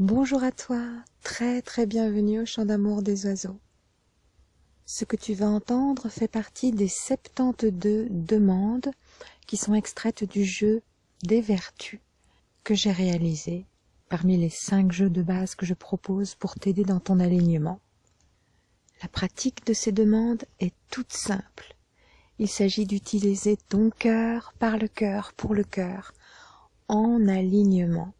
Bonjour à toi, très très bienvenue au chant d'amour des oiseaux. Ce que tu vas entendre fait partie des 72 demandes qui sont extraites du jeu des vertus que j'ai réalisé parmi les 5 jeux de base que je propose pour t'aider dans ton alignement. La pratique de ces demandes est toute simple. Il s'agit d'utiliser ton cœur par le cœur pour le cœur en alignement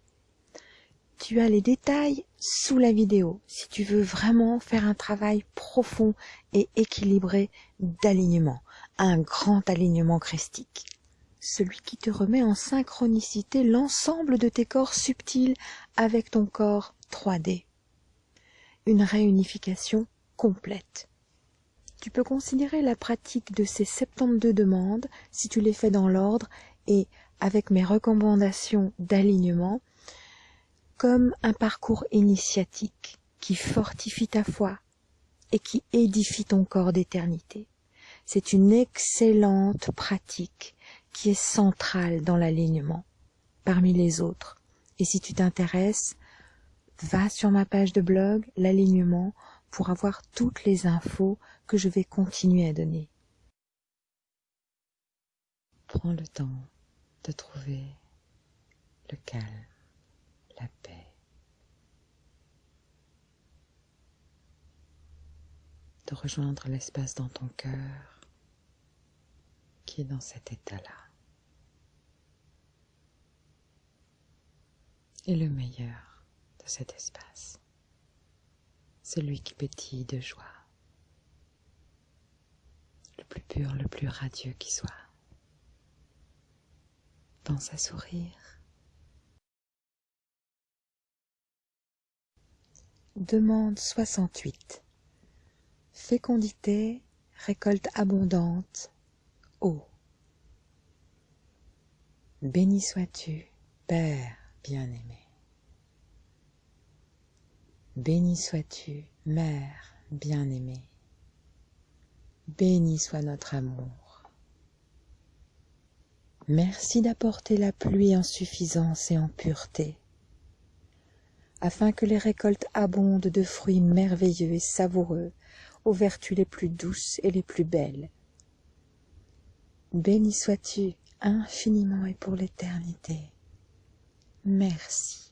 tu as les détails sous la vidéo si tu veux vraiment faire un travail profond et équilibré d'alignement, un grand alignement christique. Celui qui te remet en synchronicité l'ensemble de tes corps subtils avec ton corps 3D. Une réunification complète. Tu peux considérer la pratique de ces 72 demandes, si tu les fais dans l'ordre et avec mes recommandations d'alignement, comme un parcours initiatique qui fortifie ta foi et qui édifie ton corps d'éternité. C'est une excellente pratique qui est centrale dans l'alignement parmi les autres. Et si tu t'intéresses, va sur ma page de blog, l'alignement, pour avoir toutes les infos que je vais continuer à donner. Prends le temps de trouver le calme la paix. De rejoindre l'espace dans ton cœur qui est dans cet état-là. Et le meilleur de cet espace, celui qui pétille de joie, le plus pur, le plus radieux qui soit. Pense à sourire Demande 68. Fécondité, récolte abondante, eau. Béni sois-tu, Père bien-aimé. Béni sois-tu, Mère bien-aimée. Béni soit notre amour. Merci d'apporter la pluie en suffisance et en pureté afin que les récoltes abondent de fruits merveilleux et savoureux, aux vertus les plus douces et les plus belles. Béni sois-tu infiniment et pour l'éternité. Merci.